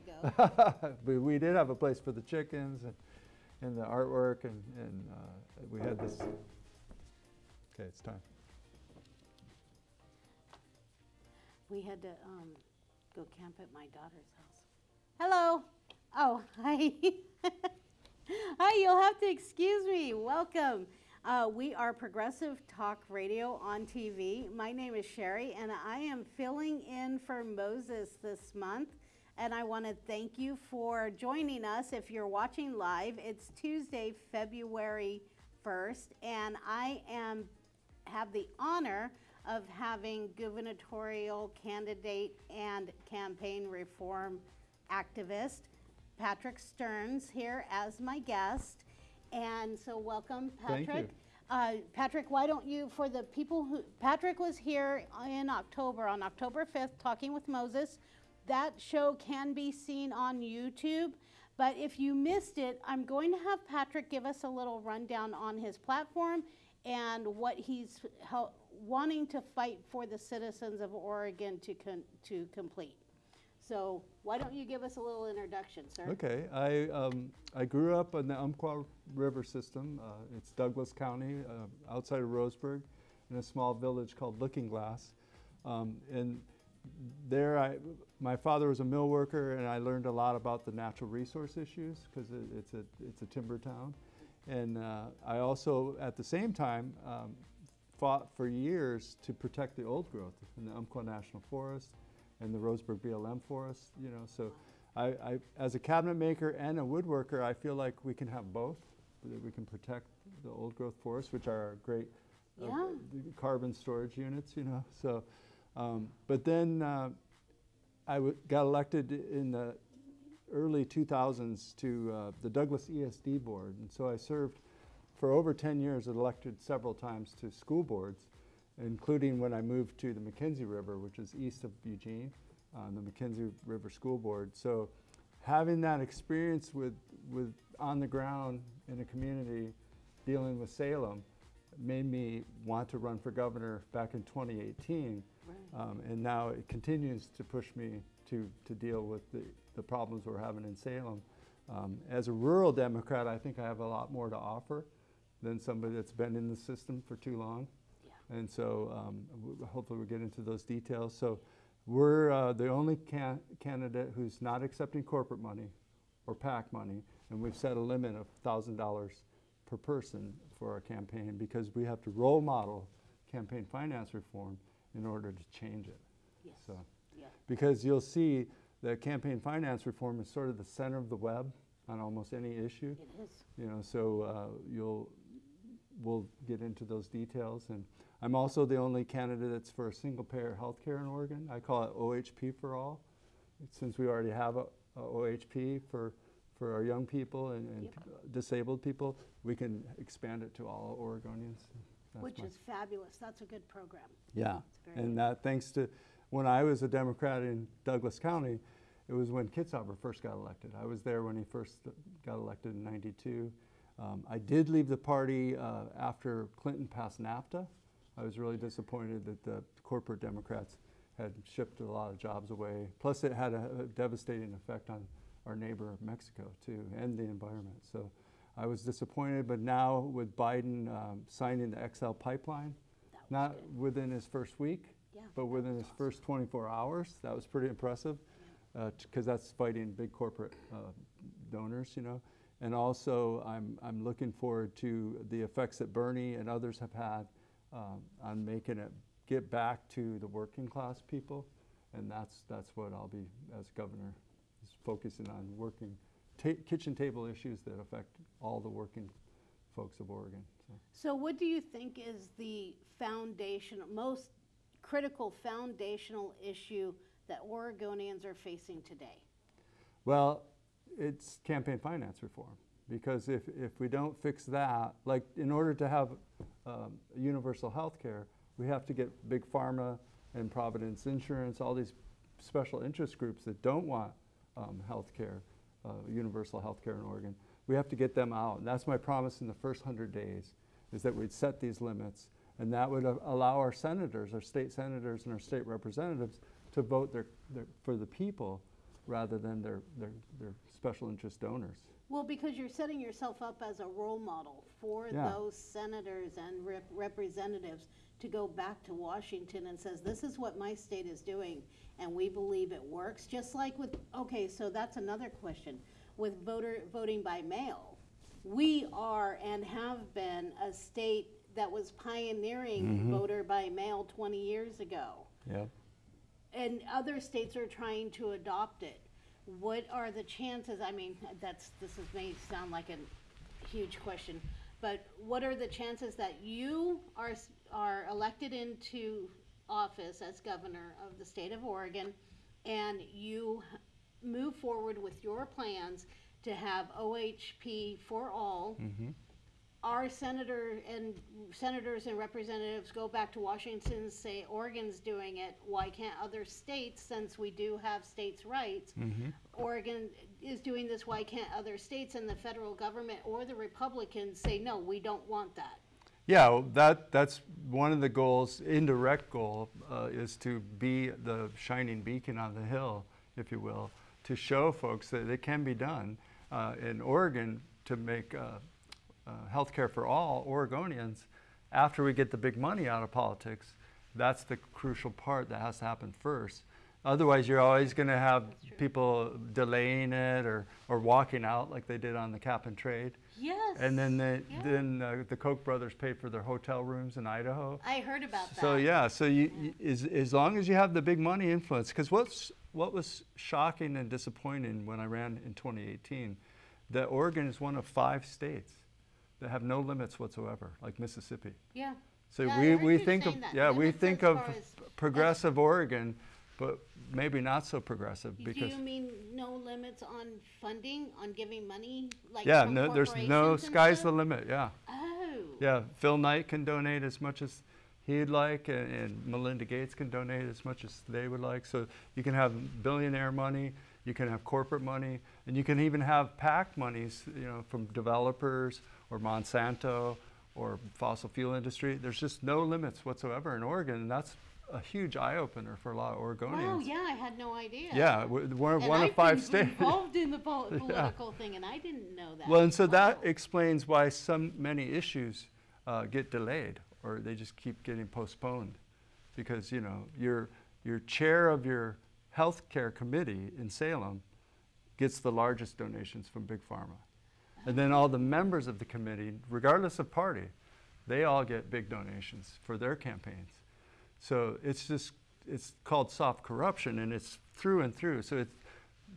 go. but we did have a place for the chickens and, and the artwork and, and uh, we had this. Okay, it's time. We had to um, go camp at my daughter's house. Hello. Oh, hi. hi, you'll have to excuse me. Welcome. Uh, we are Progressive Talk Radio on TV. My name is Sherry, and I am filling in for Moses this month. And I want to thank you for joining us. If you're watching live, it's Tuesday, February 1st, and I am have the honor of having gubernatorial candidate and campaign reform activist Patrick Stearns here as my guest. And so welcome, Patrick. Thank Patrick. you. Uh, Patrick, why don't you, for the people who, Patrick was here in October, on October 5th, talking with Moses. That show can be seen on YouTube. But if you missed it, I'm going to have Patrick give us a little rundown on his platform and what he's wanting to fight for the citizens of Oregon to, to complete. So why don't you give us a little introduction, sir? Okay, I, um, I grew up in the Umpqua River system. Uh, it's Douglas County, uh, outside of Roseburg, in a small village called Looking Glass. Um, and there, I, my father was a mill worker, and I learned a lot about the natural resource issues because it, it's, a, it's a timber town. And uh, I also, at the same time, um, fought for years to protect the old growth in the Umpqua National Forest and the Roseburg BLM Forest. You know, so I, I, as a cabinet maker and a woodworker, I feel like we can have both. That we can protect the old growth forests, which are great uh, carbon storage units. You know, so. Um, but then uh, I got elected in the early 2000s to uh, the Douglas ESD board, and so I served for over 10 years, and elected several times to school boards, including when I moved to the McKenzie River, which is east of Eugene, on the McKenzie River School Board. So having that experience with, with on the ground in a community dealing with Salem made me want to run for governor back in 2018. Um, and now it continues to push me to, to deal with the, the problems we're having in Salem. Um, as a rural Democrat, I think I have a lot more to offer than somebody that's been in the system for too long. Yeah. And so um, w- hopefully we'll get into those details. So we're uh, the only can- candidate who's not accepting corporate money or PAC money, and we've set a limit of $1,000 per person for our campaign because we have to role model campaign finance reform in order to change it. Yes. So, Yeah. because you'll see that campaign finance reform is sort of the center of the web on almost any issue. It is. You know, so uh, you'll we'll get into those details. And I'm also the only candidate that's for a single payer health care in Oregon. I call it OHP for all, since we already have a, a OHP for for our young people and, and Yep. disabled people. We can expand it to all Oregonians. That's Which is fabulous. That's a good program. yeah, and that thanks to when I was a Democrat in Douglas County, it was when Kitzhaber first got elected. I was there when he first got elected in '92. Um, I did leave the party uh, after Clinton passed NAFTA. I was really disappointed that the corporate Democrats had shipped a lot of jobs away. Plus, it had a, a devastating effect on our neighbor Mexico too, and the environment. So. I was disappointed, but now with Biden um, signing the XL pipeline, not good. within his first week, Yeah, but within his was first 24 hours. That was pretty impressive because that's fighting big corporate uh, donors, you know. And also, I'm, I'm looking forward to the effects that Bernie and others have had um, on making it get back to the working class people. And that's, that's what I'll be, as governor, is focusing on working ta- kitchen table issues that affect all the working folks of Oregon. So. So, what do you think is the foundation, most critical foundational issue that Oregonians are facing today? Well, it's campaign finance reform because if, if we don't fix that, like in order to have um, universal health care, we have to get big pharma and Providence Insurance, all these special interest groups that don't want um, health care, universal health care in Oregon. We have to get them out. And that's my promise in the first 100 days, is that we'd set these limits. And that would uh, allow our senators, our state senators and our state representatives to vote their, their, for the people rather than their, their, their special interest donors. Well, because you're setting yourself up as a role model for Yeah. those senators and rep- representatives to go back to Washington and says, this is what my state is doing, and we believe it works, just like with, okay, so that's another question. With voter, voting by mail, we are and have been a state that was pioneering mm-hmm. voter by mail twenty years ago Yep. and other states are trying to adopt it. What are the chances, I mean, that's, this is, may sound like a huge question, but what are the chances that you are, are elected into office as governor of the state of Oregon and you move forward with your plans to have OHP for all? Mm-hmm. our senator and senators and representatives go back to Washington and say Oregon's doing it, why can't other states, since we do have states' rights? Mm-hmm. Oregon is doing this, why can't other states and the federal government or the Republicans say, no, we don't want that? Yeah, that, that's one of the goals, indirect goal, uh, is to be the shining beacon on the hill, if you will, to show folks that it can be done. Uh, in Oregon, to make uh, uh, healthcare for all Oregonians, after we get the big money out of politics, that's the crucial part that has to happen first. Otherwise, you're always going to have people delaying it or, or walking out like they did on the cap and trade. Yes. And then the, Yeah. then uh, the Koch brothers paid for their hotel rooms in Idaho. I heard about that. So yeah, so you, you as, as long as you have the big money influence, because what's what was shocking and disappointing when I ran in 2018, that Oregon is one of five states that have no limits whatsoever, like Mississippi. Yeah. So Yeah, we, we think of yeah we think of progressive Oregon, but maybe not so progressive because. Do you mean no limits on funding, on giving money, like yeah no, there's no sky's the limit yeah. Oh. Yeah, Phil Knight can donate as much as he'd like, and, and Melinda Gates can donate as much as they would like. So you can have billionaire money, you can have corporate money, and you can even have PAC monies, you know, from developers or Monsanto or fossil fuel industry. There's just no limits whatsoever in Oregon, and that's a huge eye opener for a lot of Oregonians. Wow, yeah, I had no idea. Yeah, we're And one of I've five been states. involved in the pol- political thing, and I didn't know that. Well, and so that explains why so many issues uh, get delayed or they just keep getting postponed. Because, you know, your, your chair of your health care committee in Salem gets the largest donations from Big Pharma. And then all the members of the committee, regardless of party, they all get big donations for their campaigns. So it's just, it's called soft corruption and it's through and through. So it's,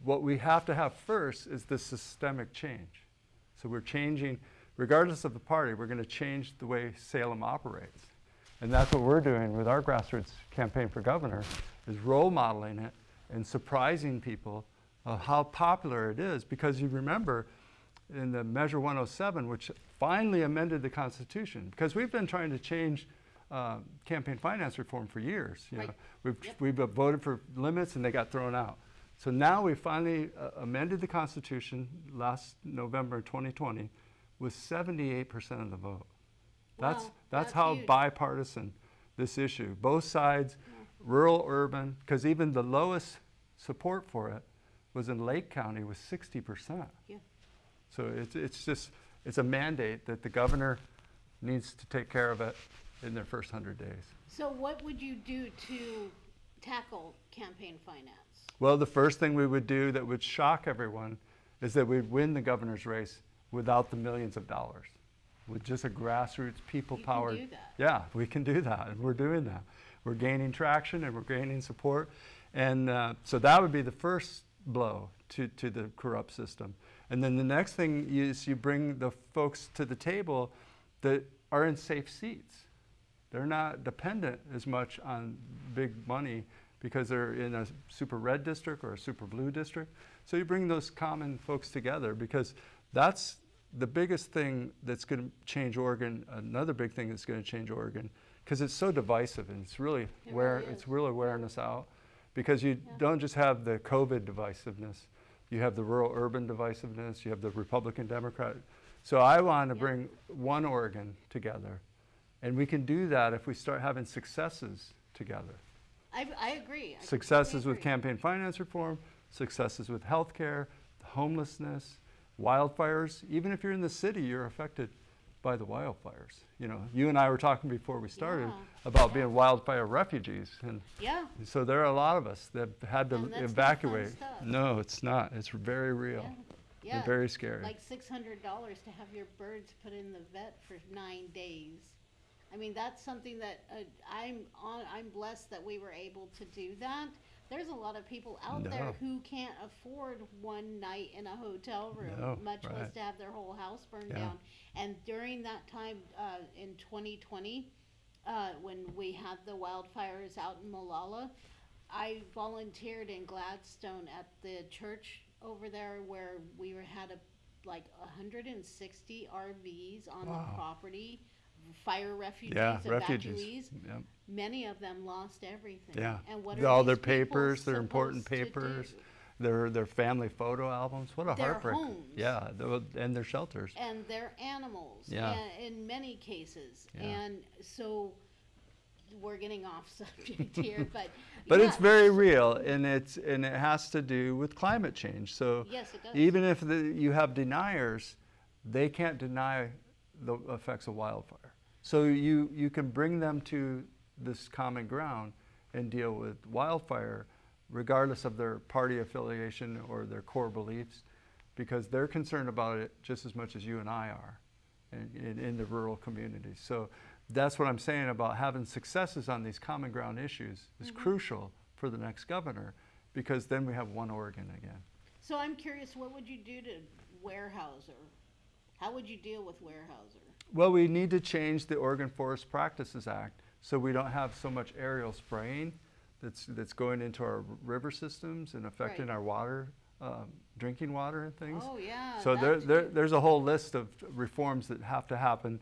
what we have to have first is the systemic change. So we're changing, regardless of the party, we're going to change the way Salem operates. And that's what we're doing with our grassroots campaign for governor, is role modeling it and surprising people of how popular it is. Because you remember in the Measure 107, which finally amended the Constitution, because we've been trying to change uh, campaign finance reform for years. You know, we've, Yep. we've voted for limits and they got thrown out. So now we finally uh, amended the Constitution last November 2020 with 78% of the vote. That's, Wow, that's that's how huge. bipartisan this issue, both sides, rural, urban, because even the lowest support for it was in Lake County with 60%. Yeah. So it's, it's just, it's a mandate that the governor needs to take care of it in their first 100 days. So what would you do to tackle campaign finance? Well, the first thing we would do that would shock everyone is that we'd win the governor's race without the millions of dollars, with just a grassroots, people powered. You can do that. Yeah, we can do that, and we're doing that. We're gaining traction and we're gaining support. And uh, so that would be the first blow to, to the corrupt system. And then the next thing is you bring the folks to the table that are in safe seats. They're not dependent as much on big money because they're in a super red district or a super blue district. So you bring those common folks together because that's the biggest thing that's going to change Oregon. Another big thing that's going to change Oregon because it's so divisive and it's really It where really it's really wearing us out because you Yeah. don't just have the COVID divisiveness. You have the rural urban divisiveness, you have the Republican Democrat. So I want to Yeah. bring one Oregon together. And we can do that if we start having successes together. I, I agree. I Successes completely with campaign finance reform, successes with healthcare, homelessness, wildfires. Even if you're in the city, you're affected by the wildfires. You know, you and I were talking before we started Yeah. about being wildfire refugees, and Yeah, so there are a lot of us that had to And that's not fun evacuate. No, it's not. It's very real yeah, and yeah. very scary. Like six hundred dollars to have your birds put in the vet for nine days. I mean, that's something that uh, I'm on. I'm blessed that we were able to do that. There's a lot of people out there who can't afford one night in a hotel room, No, much less to have their whole house burned Yeah. down. And during that time uh, in 2020, uh, when we had the wildfires out in Molalla, I volunteered in Gladstone at the church over there where we were, had a, like 160 RVs on Wow. the property, fire refugees, yeah, evacuees. refugees. Yep. Many of them lost everything. Yeah. And what are all their papers, their important papers. Their their family photo albums. What a Their heartbreak. homes. Yeah, tho- and their shelters. and their animals Yeah. in many cases Yeah. and so we're getting off subject here but But it's very real, and it's and it has to do with climate change. So yes it does even if the, you have deniers, they can't deny the effects of wildfire. So you you can bring them to this common ground and deal with wildfire, regardless of their party affiliation or their core beliefs, because they're concerned about it just as much as you and I are, in, in, in the rural communities. So that's what I'm saying about having successes on these common ground issues is mm-hmm. crucial for the next governor, because then we have one Oregon again. so i'm curious what would you do to Weyerhaeuser how would you deal with Weyerhaeuser Well, we need to change the Oregon Forest Practices Act so we don't have so much aerial spraying that's, that's going into our river systems and affecting Right. our water, um, drinking water and things. oh yeah So there, there, there's a whole list of reforms that have to happen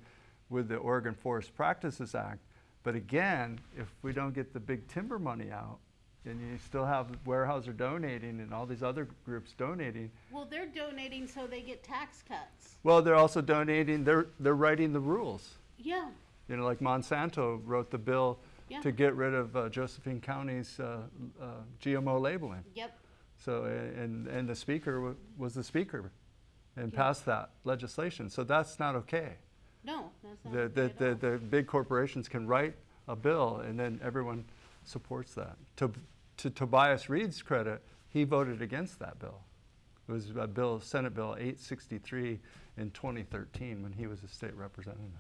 with the Oregon Forest Practices Act. But again, if we don't get the big timber money out, and you still have Weyerhaeuser donating and all these other groups donating, well they're donating so they get tax cuts well, they're also donating, they're, they're writing the rules. yeah You know, like Monsanto wrote the bill Yeah. to get rid of uh, Josephine County's uh, uh, GMO labeling. yep So, and, and the speaker wa- was the speaker and Yeah. passed that legislation. So that's not okay. no that's not The, okay the, the, the big corporations can write a bill and then everyone supports that. To, to Tobias Read's credit, he voted against that bill. It was a bill, Senate Bill 863 in 2013 when he was a state representative.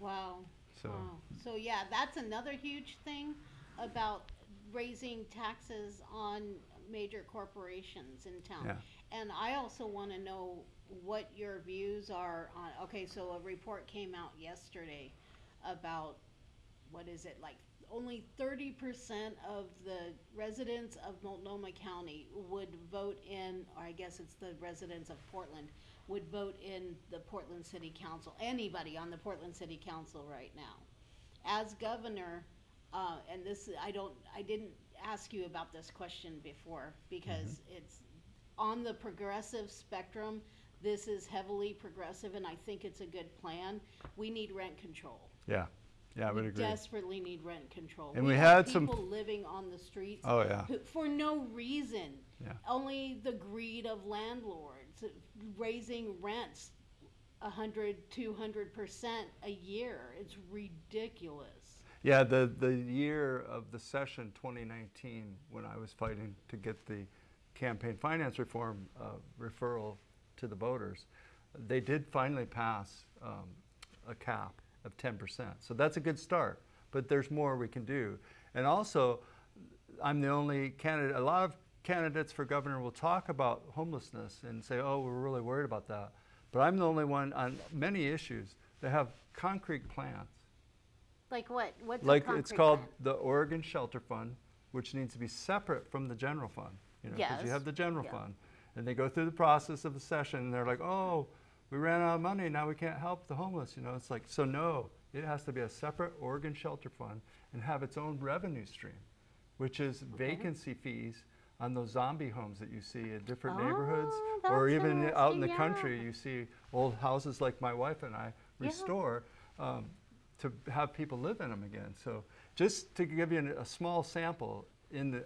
Wow. So- wow. So yeah, that's another huge thing about raising taxes on major corporations in town. Yeah. And I also want to know what your views are on. Okay, so a report came out yesterday about what is it like? Only thirty percent of the residents of Multnomah County would vote in, or I guess it's the residents of Portland would vote in the Portland City Council. Anybody on the Portland City Council right now, as governor, uh, and this I don't, I didn't ask you about this question before because it's on the progressive spectrum. This is heavily progressive, and I think it's a good plan. We need rent control. Yeah, yeah, I would agree. desperately need rent control. And we have had some- people living on the streets Oh, yeah. who, for no reason. Yeah. Only the greed of landlords uh, raising rents a hundred, two hundred percent a year. It's ridiculous. Yeah, the, the year of the session 2019, when I was fighting to get the campaign finance reform uh, referral to the voters, they did finally pass um, a cap of 10%. So that's a good start, but there's more we can do. And also, I'm the only candidate, a lot of candidates for governor will talk about homelessness and say, oh, we're really worried about that. But I'm the only one on many issues that have concrete plans. Like what? What's Like, it's called the Oregon Shelter Fund, which needs to be separate from the general fund. You know, because you have the general Yeah. fund. And they go through the process of the session, and they're like, oh, we ran out of money, now we can't help the homeless, you know? It's like, so no, it has to be a separate Oregon Shelter Fund and have its own revenue stream, which is vacancy fees on those zombie homes that you see in different neighborhoods. Oh, Or that's even out in the interesting, country, you see old houses like my wife and I Yeah. restore um, to have people live in them again. So just to give you an- a small sample, in the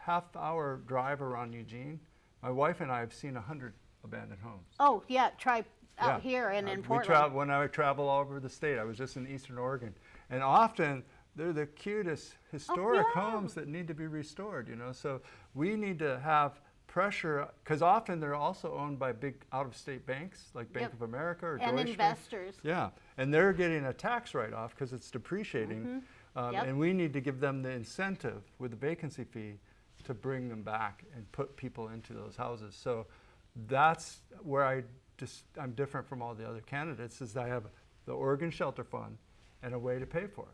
half hour drive around Eugene, my wife and I have seen 100 abandoned homes. Oh, yeah, try out Yeah. here and Uh, in we Portland. travel when I travel all over the state. I was just in Eastern Oregon, and often they're the cutest historic yeah. homes that need to be restored. You know, so we need to have pressure because often they're also owned by big out-of-state banks like Bank Yep. of America or and Deutsche Bank. investors. Yeah, and they're getting a tax write-off because it's depreciating, um, Mm-hmm. Yep. and we need to give them the incentive with the vacancy fee to bring them back and put people into those houses. So that's where I just I'm different from all the other candidates is I have the Oregon Shelter Fund and a way to pay for it.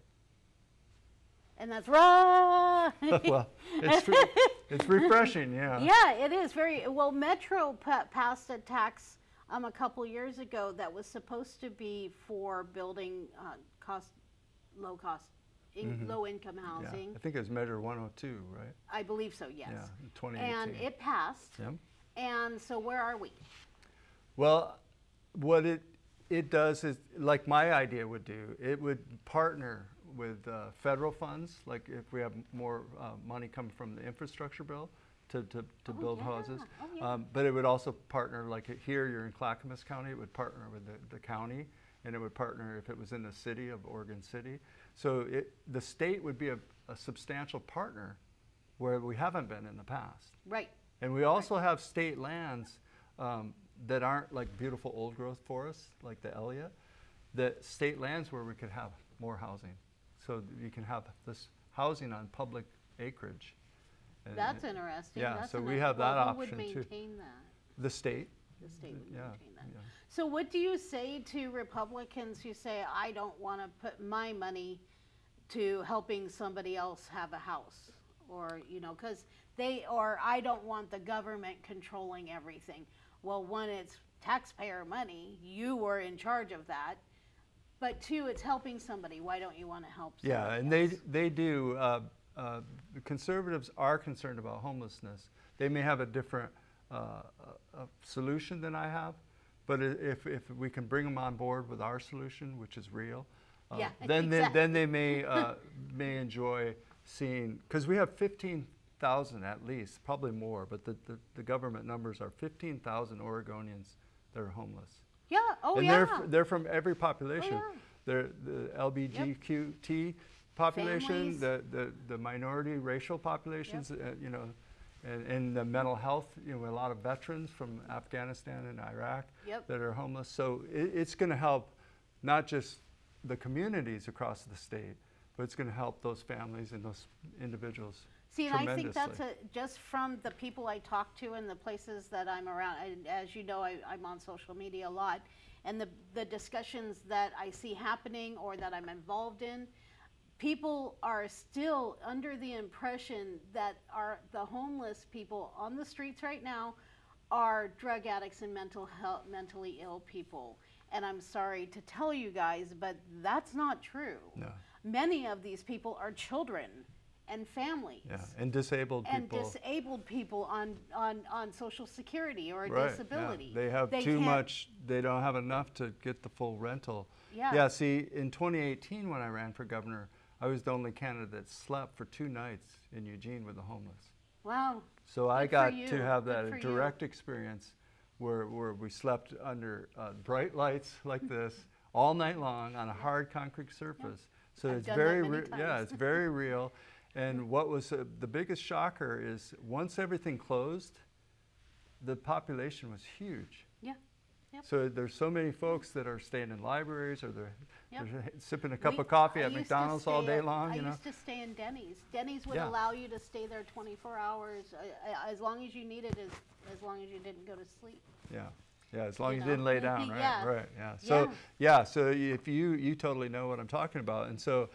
And that's right. well, it's re- it's refreshing, yeah. Yeah, it is very well. Metro pa- passed a tax um, a couple years ago that was supposed to be for building uh, cost, low cost, in, low income Mm-hmm. Yeah, housing. I think it was Measure 102, right? I believe so. Yes. Yeah, 2018. and it passed. Yeah. And so where are we? Well, what it it does is like my idea would do. It would partner with uh, federal funds, like if we have more uh, money coming from the infrastructure bill to, to, to Oh, build yeah. houses. Oh, yeah. um, but it would also partner, like here you're in Clackamas County, it would partner with the, the county, and it would partner if it was in the city of Oregon City. So it, the state would be a, a substantial partner where we haven't been in the past. Right. And we also have state lands um, that aren't like beautiful old growth forests, like the Elliott, that state lands where we could have more housing. So you can have this housing on public acreage. And That's it- interesting. yeah, That's so we have that well, option Who would too. maintain that? The state, The state would yeah, maintain that. yeah. So what do you say to Republicans who say, I don't want to put my money to helping somebody else have a house? Or, you know, because they, or I don't want the government controlling everything. Well, one, it's taxpayer money, you were in charge of that. But two, it's helping somebody, why don't you want to help somebody Yeah, and they, else? they do, uh, uh, the conservatives are concerned about homelessness. They may have a different uh, uh, uh, solution than I have, but if, if we can bring them on board with our solution, which is real, uh, Yeah, then, they, then they may, uh, may enjoy seeing, because we have 15,000 at least, probably more, but the, the, the government numbers are 15,000 Oregonians that are homeless. Yeah, oh, and yeah. they're, they're from every population. Oh, yeah. They're the LBGQT population, Families. the, the, the minority racial populations, uh, you know, and, and the mental health, you know, a lot of veterans from Afghanistan and Iraq Yep. that are homeless. So it, it's going to help not just the communities across the state, but it's going to help those families and those individuals See, and I think that's a, just from the people I talk to and the places that I'm around, and as you know, I, I'm on social media a lot, and the, the discussions that I see happening or that I'm involved in, people are still under the impression that are the homeless people on the streets right now are drug addicts and mental health, mentally ill people. And I'm sorry to tell you guys, but that's not true. No. Many of these people are children and families Yeah, and disabled and people. And disabled people on, on, on social security or a Right, yeah. disability. They have too much, they don't have enough to get the full rental. Yeah. Yeah, see, in 2018, when I ran for governor, I was the only candidate that slept for two nights in Eugene with the homeless. Wow. So I Good for got to have that for you. direct experience where, where we slept under uh, bright lights like this all night long on a hard concrete surface. So I've it's very, yeah, it's very real. And what was uh, the biggest shocker is once everything closed, the population was huge. Yeah. Yep. So there's so many folks that are staying in libraries or they're, Yep. they're sipping a cup We- of coffee at McDonald's all day at- long, I you know? used to stay in Denny's. Denny's would Yeah. allow you to stay there 24 hours, uh, uh, as long as you needed, as, as long as you didn't go to sleep. Yeah, yeah, as long you as you didn't lay down, right, Yeah. right, yeah. So, Yeah. yeah, so if you, you totally know what I'm talking about. And so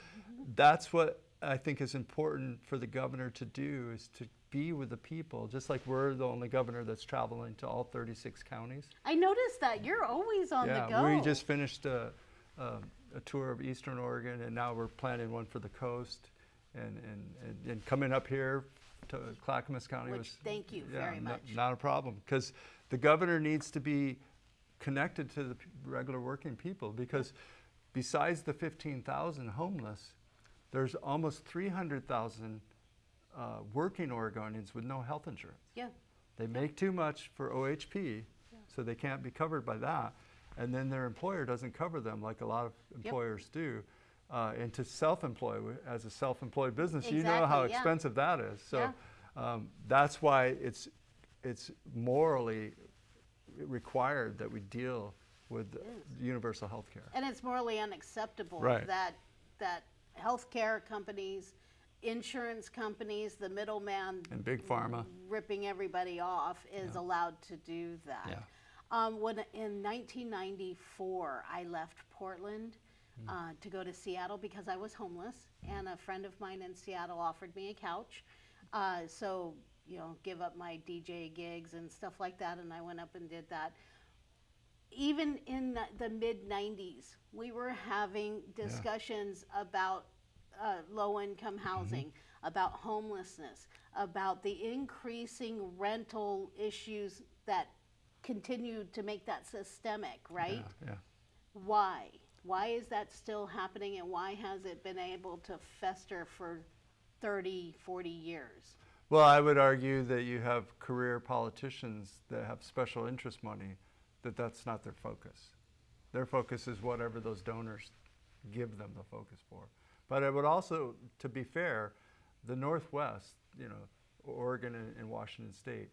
that's what I think is important for the governor to do is to be with the people, just like we're the only governor that's traveling to all 36 counties. I noticed that. You're always on the Yeah, go. we just finished a, um, a tour of Eastern Oregon, and now we're planning one for the coast, and, and, and, and coming up here to Clackamas County Which, was. thank you yeah, very much. Not a problem, because the governor needs to be connected to the regular working people, because besides the fifteen thousand homeless, there's almost three hundred thousand uh, working Oregonians with no health insurance. Yeah. They make too much for OHP, so they can't be covered by that. And then their employer doesn't cover them like a lot of employers do. Uh, and to self-employ as a self-employed business, you know how Exactly, yeah. expensive that is. So Yeah. um, that's why it's it's morally required that we deal with universal health care. And it's morally unacceptable Right. that, that healthcare companies, insurance companies, the middleman And big pharma. ripping everybody off is allowed to do that. Yeah. Um, when in 1994, I left Portland Hmm. uh, to go to Seattle because I was homeless, and a friend of mine in Seattle offered me a couch. Uh, so you know, give up my DJ gigs and stuff like that, and I went up and did that. Even in the, the mid 90s, we were having discussions about uh, low income housing, about homelessness, about the increasing rental issues that continued to make that systemic, right? Yeah, yeah. Why? Why is that still happening and why has it been able to fester for 30, 40 years? Well, I would argue that you have career politicians that have special interest money, that that's not their focus. Their focus is whatever those donors give them the focus for. But I would also, to be fair, the Northwest, you know, Oregon and, and Washington State,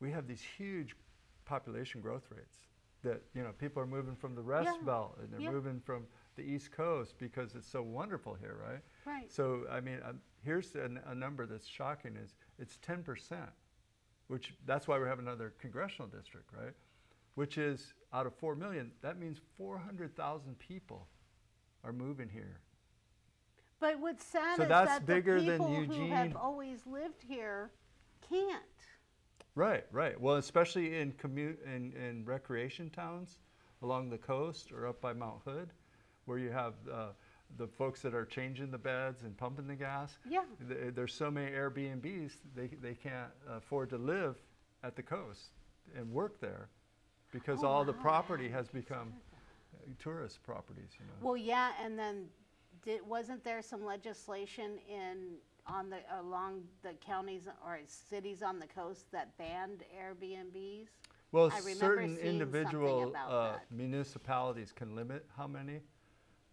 we have these huge population growth rates that, you know, people are moving from the Rust Yeah. Belt and they're Yeah. moving from the East Coast because it's so wonderful here, right? Right. So, I mean, um, here's a, a number that's shocking is it's 10%, which that's why we have another congressional district, right? Which is out of 4 million, that means 400,000 people are moving here. But what's sad So is that bigger the than people who have always lived here can't. Right, right. Well, especially in commute in, in recreation towns along the coast or up by Mount Hood, where you have uh, the folks that are changing the beds and pumping the gas. Yeah. Th- There's so many Airbnbs they they can't afford to live at the coast and work there, because Oh, all the wow, property has become tourist properties. You know. Well, yeah, and then did, wasn't there some legislation in on the along the counties or cities on the coast that banned Airbnbs? Well, certain individual uh, municipalities can limit how many.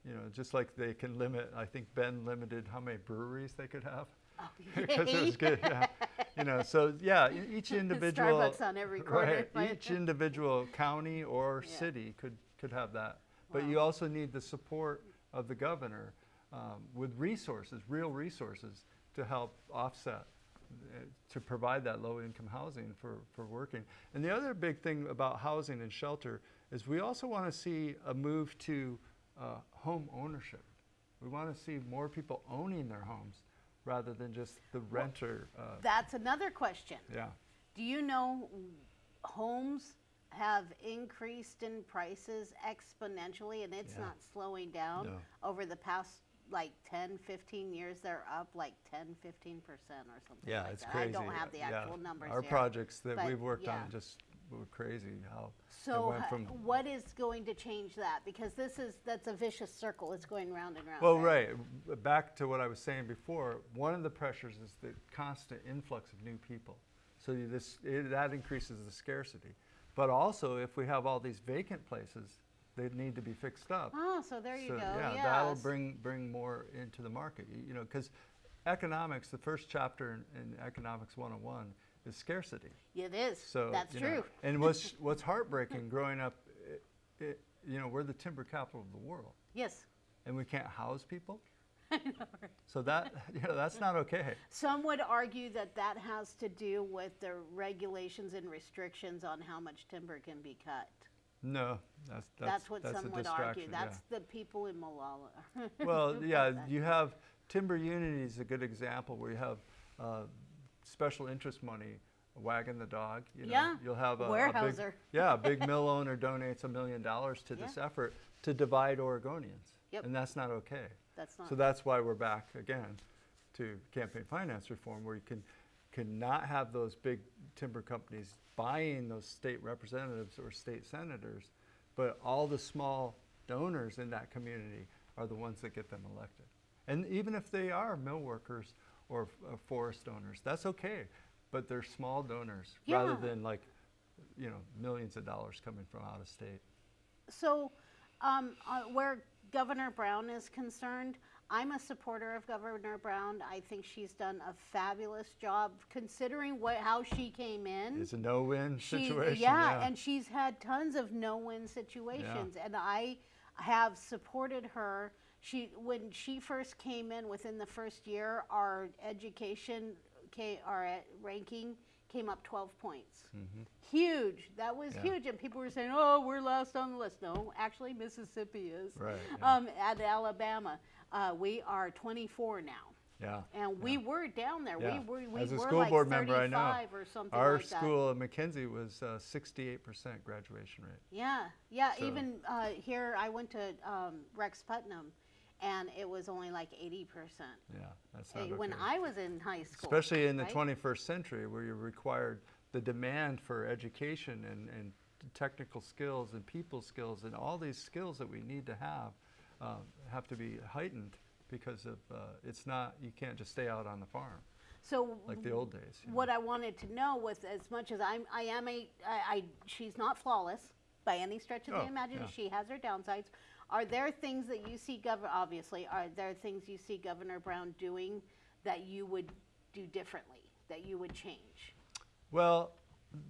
You know, just like they can limit. I think Bend limited how many breweries they could have. Oh, because it was good. Yeah. You know, so yeah, each individual Starbucks on every corner, right, each individual county or Yeah. city could could have that. But Wow. you also need the support of the governor um, with resources, real resources, to help offset, uh, to provide that low-income housing for for working. And the other big thing about housing and shelter is we also want to see a move to uh, home ownership. We want to see more people owning their homes rather than just the renter. Uh, That's another question. yeah. Do you know homes have increased in prices exponentially and it's Yeah. not slowing down No. over the past like 10, 15 years? They're up like 10, 15% or something Yeah, like it's that. crazy. I don't have the Yeah. actual numbers Our here. projects that we've worked yeah. on just were crazy. How So it went h- from what is going to change that? Because this is, that's a vicious circle. It's going round and round. well, right. b- uh, Back to what I was saying before. One of the pressures is the constant influx of new people. So this it, that increases the scarcity. But also, if we have all these vacant places, they need to be fixed up. Oh, so there you so, go. Yeah, yes. that'll bring bring more into the market. You, you know, because economics, the first chapter in, in Economics 101 is scarcity. It is. So that's you know, true. and what's what's heartbreaking growing up, i i you know, we're the timber capital of the world, Yes. and we can't house people. So that you know, that's not okay. Some would argue that that has to do with the regulations and restrictions on how much timber can be cut. No, that's that's, That's, what that's some would argue. That's the people in Molalla. well, yeah. You have timber unity is a good example where you have uh, special interest money. Wagging the dog, you know, Yeah, you'll have a, a big, yeah, a big mill owner donates a million dollars to this effort to divide Oregonians, Yep. and that's not okay. That's not. So that's why we're back again to campaign finance reform, where you can cannot have those big timber companies buying those state representatives or state senators, but all the small donors in that community are the ones that get them elected. And even if they are mill workers or uh, forest owners. That's okay, but they're small donors rather than like, you know, millions of dollars coming from out of state. So, um, uh, where Governor Brown is concerned, I'm a supporter of Governor Brown. I think she's done a fabulous job considering what how she came in. It's a no-win situation. yeah, and she's had tons of no-win situations, and I have supported her. She when she first came in, within the first year, our education, ca- our uh, ranking came up 12 points. Huge. That was. Yeah. huge, and people were saying, "Oh, we're last on the list." No, actually, Mississippi is. Right, yeah. Um, at Alabama, uh, we are 24 now. yeah. And we were down there. Yeah. We were we As a were school like board member, I know. or something Our like that. school at McKenzie was uh, 68% graduation rate. Yeah, yeah. So- Even uh, here, I went to um, Rex Putnam, and it was only like eighty percent Yeah, that's not when okay. I was in high school. Especially in the right? 21st century where you're required the demand for education and, and technical skills and people skills and all these skills that we need to have uh, have to be heightened because of uh, it's not you can't just stay out on the farm So like the old days. you know. what I wanted to know was, as much as I'm, I am a, I, I she's not flawless by any stretch of Oh, the imagination. yeah. She has her downsides. Are there things that you see, Governor? Obviously, are there things you see Governor Brown doing that you would do differently? That you would change? Well,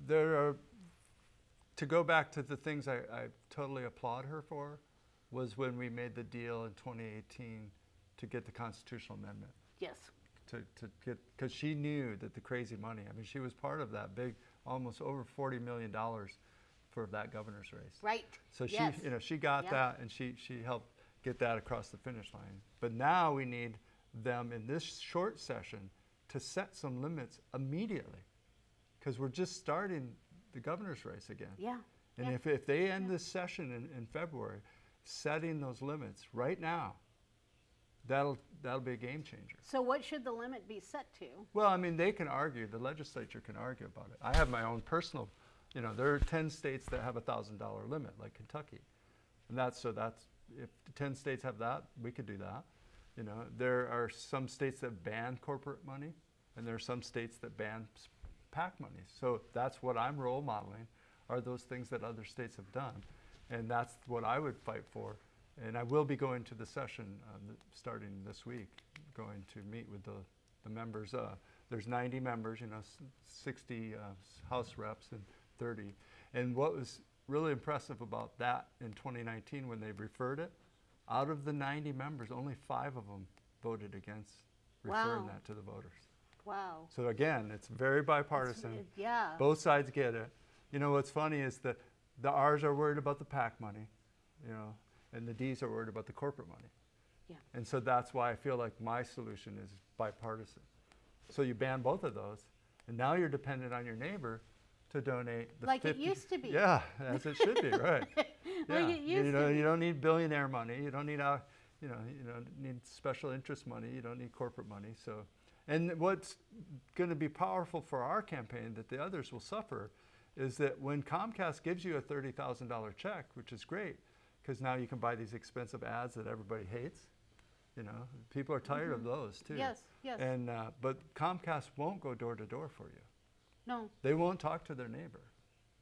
there are, to go back to the things I, I totally applaud her for, was when we made the deal in 2018 to get the constitutional amendment. Yes. To, to get, because she knew that the crazy money, I mean, she was part of that big, almost over $40 million for that governor's race. Right. So she, yes. you know, she got Yeah. that and she, she helped get that across the finish line. But now we need them in this short session to set some limits immediately. Because we're just starting the governor's race again. Yeah. And yeah. if, if they end this session in, in February, setting those limits right now, that'll, that'll be a game changer. So what should the limit be set to? Well, I mean, they can argue, the legislature can argue about it. I have my own personal, you know, there are 10 states that have a $1,000 limit, like Kentucky. And that's, so that's, if 10 states have that, we could do that. You know, there are some states that ban corporate money, and there are some states that ban PAC money. So that's what I'm role modeling, are those things that other states have done. And that's what I would fight for. And I will be going to the session uh, th- starting this week, going to meet with the, the members. Uh, there's 90 members, you know, s- 60 uh, House reps and 30. And what was really impressive about that in 2019 when they referred it, out of the 90 members, only five of them voted against referring Wow. that to the voters. Wow. So again, it's very bipartisan. it- yeah. Both sides get it. You know, what's funny is that the R's are worried about the PAC money, you know, and the D's are worried about the corporate money. Yeah. And so that's why I feel like my solution is bipartisan. So you ban both of those, and now you're dependent on your neighbor to donate the Like it used to be. Yeah, as it should be, right. Like yeah. it used you to know, be. you don't need billionaire money. You don't need uh, you know, you don't need special interest money. You don't need corporate money. So, and what's going to be powerful for our campaign that the others will suffer is that when Comcast gives you a thirty thousand dollar check, which is great, because now you can buy these expensive ads that everybody hates. You know, people are tired of those too. Mm-hmm. Yes, yes. And uh, but Comcast won't go door to door for you. No, They won't talk to their neighbor.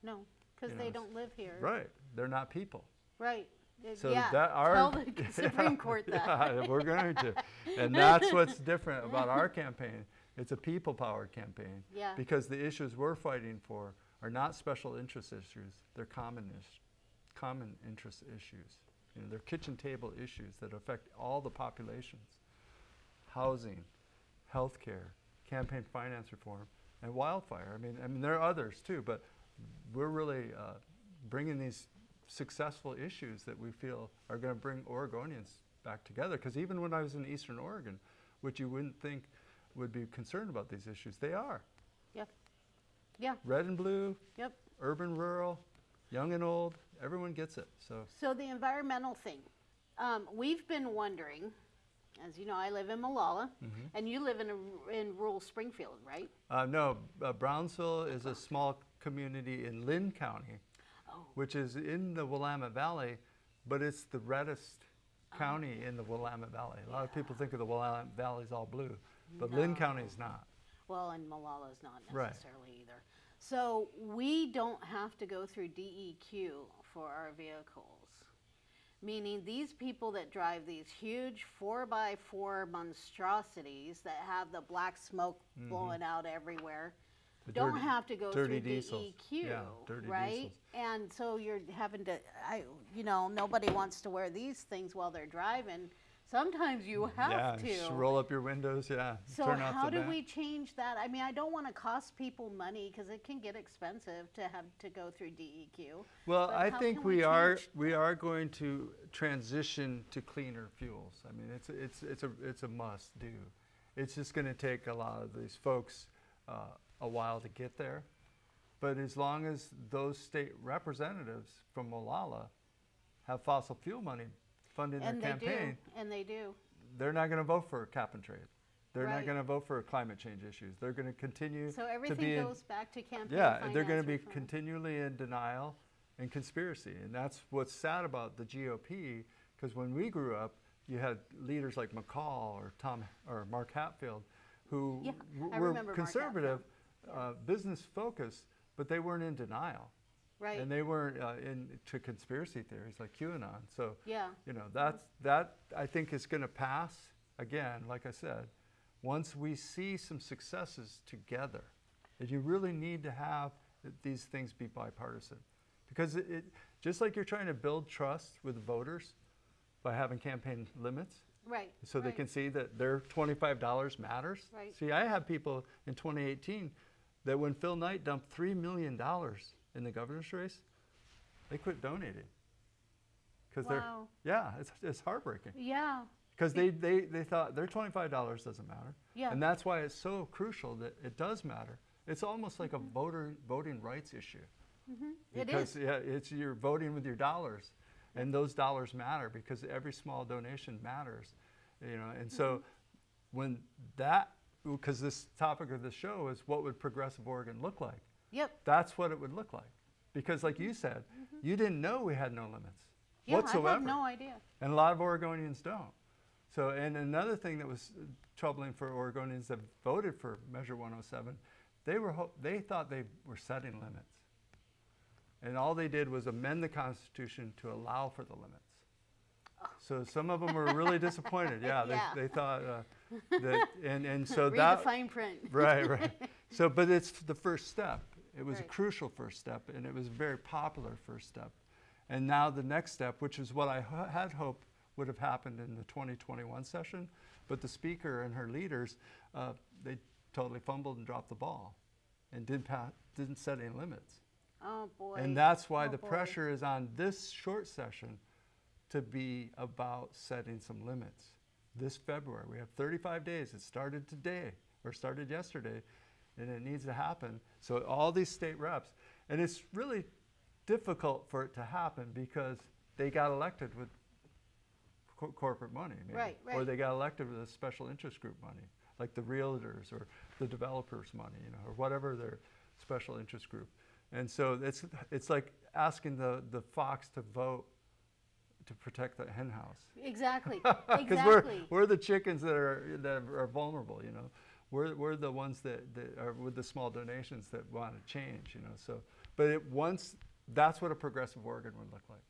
no, because You they know, don't live here. Right. They're not people. Right. So yeah. that our Tell the Supreme Court that. Yeah, we're going to, and that's what's different about our campaign. It's a people-powered campaign. Yeah. Because the issues we're fighting for are not special interest issues; they're common is- common interest issues. You know, they're kitchen table issues that affect all the populations: housing, healthcare, campaign finance reform, and wildfire. I mean, I mean there are others too, but we're really uh, bringing these successful issues that we feel are going to bring Oregonians back together. Because even when I was in Eastern Oregon, which you wouldn't think would be concerned about these issues, they are. Yep. Yeah. Red and blue, Yep. urban, rural, young and old, everyone gets it. So So the environmental thing, um, we've been wondering. As you know, I live in Molalla, Mm-hmm. and you live in a, in rural Springfield, right? uh, no, uh, Brownsville is a small community in Linn County, Oh. which is in the Willamette Valley, but it's the reddest county in the Willamette Valley. A lot of people think of the Willamette Valley as all blue. but Linn County is not. Well, and Molalla is not Right. necessarily either. So we don't have to go through DEQ for our vehicles. Meaning these people that drive these huge four by four monstrosities that have the black smoke blowing out everywhere Mm-hmm. The don't dirty- have to go through diesels. DEQ, Yeah, right? diesels. And so you're having to, I, you know, nobody wants to wear these things while they're driving. Sometimes you have yeah, to. just roll up your windows. Yeah. So how do we change that? I mean, I don't want to cost people money because it can get expensive to have to go through DEQ. Well, I think we, we are we are going to transition to cleaner fuels. I mean, it's a- it's it's a it's a must do. It's just going to take a lot of these folks uh, a while to get there, but as long as those state representatives from Molalla have fossil fuel money funding And their campaign, do, and they do. they're not going to vote for cap and trade. They're not going to vote for climate change issues. They're going to continue So to everything be in, goes back to campaign yeah, they're going to be reform. continually in denial and conspiracy. And that's what's sad about the GOP, because when we grew up, you had leaders like McCall or Tom or Mark Hatfield, who Yeah, were conservative, uh, business focused, but they weren't in denial. Right. And they weren't uh, into conspiracy theories like QAnon. So, yeah. you know, that's, that I think is going to pass again, like I said, once we see some successes together. And you really need to have these things be bipartisan. Because it, it, just like you're trying to build trust with voters by having campaign limits, Right. so they can see that their $25 matters. Right. See, I have people in 2018 that when Phil Knight dumped $3 million in the governor's race, they quit donating. Because Wow. they're, yeah, it's, it's heartbreaking. Yeah. Because they, they, they thought their $25 doesn't matter. Yeah. And that's why it's so crucial that it does matter. It's almost like Mm-hmm. a voter voting rights issue. It Because is. yeah, it's you're voting with your dollars, and those dollars matter because every small donation matters, you know. And so, Mm-hmm. when that, because this topic of the show is what would progressive Oregon look like? Yep. That's what it would look like, because like you said, you didn't know we had no limits Mm-hmm. Yeah, whatsoever, I have no idea. and a lot of Oregonians don't. So, and another thing that was uh, troubling for Oregonians that voted for Measure 107, they were ho- they thought they were setting limits, and all they did was amend the Constitution to allow for the limits. So some of them were really disappointed. Yeah, they, Yeah. they thought uh, that, and and so Read that the fine print. right, right. So, but it's the first step. It was Right. a crucial first step, and it was a very popular first step. And now the next step, which is what I had hoped would have happened in the 2021 session, but the speaker and her leaders, uh, they totally fumbled and dropped the ball, and didn't didn't set any limits. Oh boy. And that's why Oh, the boy. pressure is on this short session to be about setting some limits. This February, we have 35 days. It started today or started yesterday, and it needs to happen. So all these state reps, and it's really difficult for it to happen because they got elected with co- corporate money, maybe. Right, or they got elected with a special interest group money, like the realtors or the developers' money, you know, or whatever their special interest group. And so it's it's like asking the, the fox to vote to protect the hen house. Exactly. Because we're, we're the chickens that are that are vulnerable, you know. We're, we're the ones that, that are with the small donations that want to change, you know. So, but it, once that's what a progressive Oregon would look like,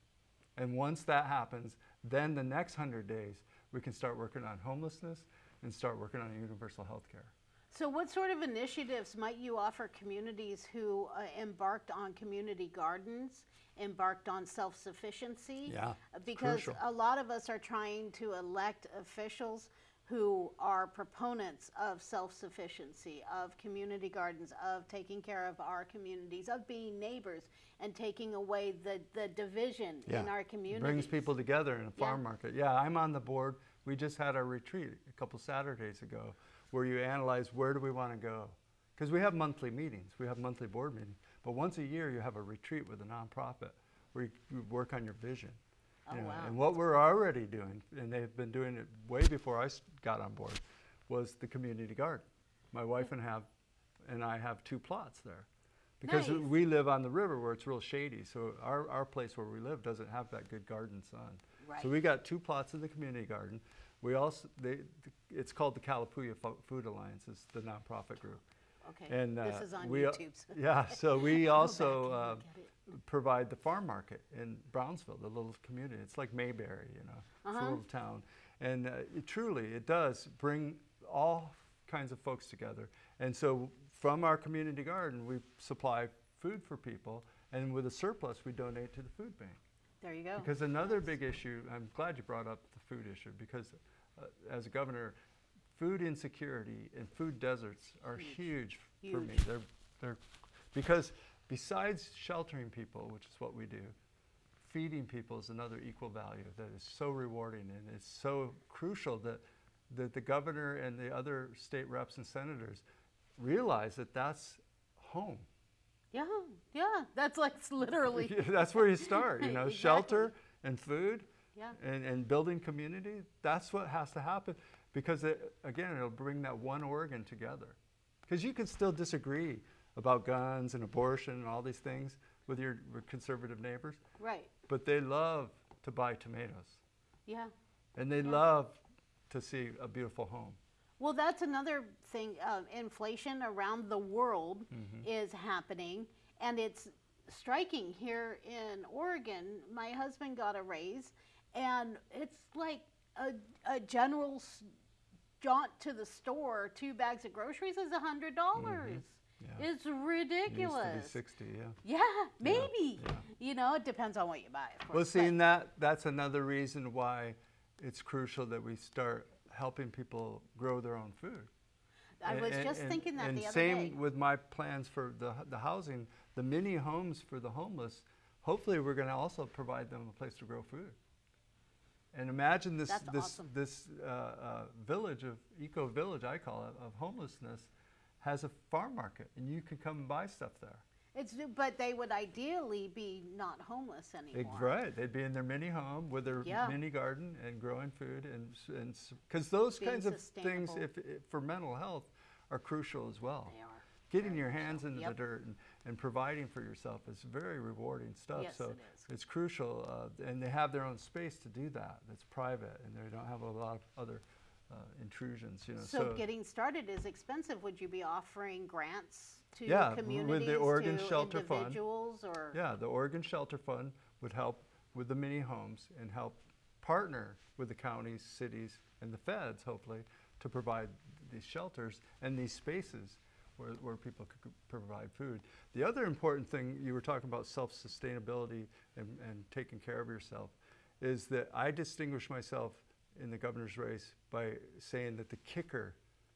and once that happens, then the next hundred days we can start working on homelessness and start working on universal health care. So, what sort of initiatives might you offer communities who uh, embarked on community gardens, embarked on self sufficiency? Yeah, Because crucial. a lot of us are trying to elect officials who are proponents of self sufficiency, of community gardens, of taking care of our communities, of being neighbors, and taking away the, the division in our communities. Brings people together in a Yeah. farm market. Yeah, I'm on the board. We just had a retreat a couple Saturdays ago where you analyze where do we want to go. Because we have monthly meetings, we have monthly board meetings. But once a year, you have a retreat with a nonprofit where you, you work on your vision. Oh, wow. And what we're already doing, and they've been doing it way before I got on board, was the community garden. My wife and have, and I have two plots there. Because Nice. we live on the river where it's real shady, so our, our place where we live doesn't have that good garden sun. Right. So we got two plots in the community garden. We also, they, it's called the Kalapuya Fo- Food Alliance, it's the nonprofit group. Okay, And this uh, is on we, uh, YouTube. so- Yeah, so we also uh, and look at it. provide the farm market in Brownsville, the little community. It's like Mayberry, you know, it's a Uh-huh. little town. And uh, it truly, it does bring all kinds of folks together. And so from our community garden, we supply food for people. And with a surplus, we donate to the food bank. There you go. Because another big issue, I'm glad you brought up the food issue, because uh, as a governor, food insecurity and food deserts are huge, for me. They're, they're, because besides sheltering people, which is what we do, feeding people is another equal value that is so rewarding and it's so crucial that, that the governor and the other state reps and senators realize that that's home. Yeah, yeah, that's like literally, that's where you start, you know, shelter and food yeah, and, and building community. That's what has to happen because, it, again, it'll bring that one Oregon together. Because you can still disagree about guns and abortion and all these things with your conservative neighbors, right, but they love to buy tomatoes yeah. and they Yeah. love to see a beautiful home. Well, that's another thing. Uh, inflation around the world Mm-hmm. is happening, and it's striking here in Oregon. My husband got a raise, and it's like a, a general jaunt to the store. Two bags of groceries is a hundred dollars. Mm-hmm. Yeah. It's It ridiculous. be 60, yeah. Yeah, maybe. yeah. You know, it depends on what you buy. Of course, Well, seeing that, that's another reason why it's crucial that we start helping people grow their own food. I And- was just and- thinking that the other same day. with my plans for the, the housing, the mini homes for the homeless. Hopefully, we're going to also provide them a place to grow food. And imagine this That's this awesome. this uh, uh, village of eco village, I call it, of homelessness, has a farm market, and you can come and buy stuff there. It's but they would ideally be not homeless anymore. Right, they'd be in their mini home with their Yeah. mini garden and growing food, and and because those Being kinds of things, if, if for mental health, are crucial as well. They are. Getting your hands so. into Yep. the dirt and, and providing for yourself is very rewarding stuff. Yes, so it is. it's crucial, uh, and they have their own space to do that. That's private, and they don't have a lot of other uh, intrusions. You know, So, getting started is expensive. Would you be offering grants to Yeah, with the communities, Oregon to Shelter Fund. individuals, or Yeah, the Oregon Shelter Fund would help with the mini homes and help partner with the counties, cities, and the feds, hopefully, to provide these shelters and these spaces where, where people could provide food. The other important thing, you were talking about self-sustainability and, and taking care of yourself, is that I distinguish myself in the governor's race by saying that the kicker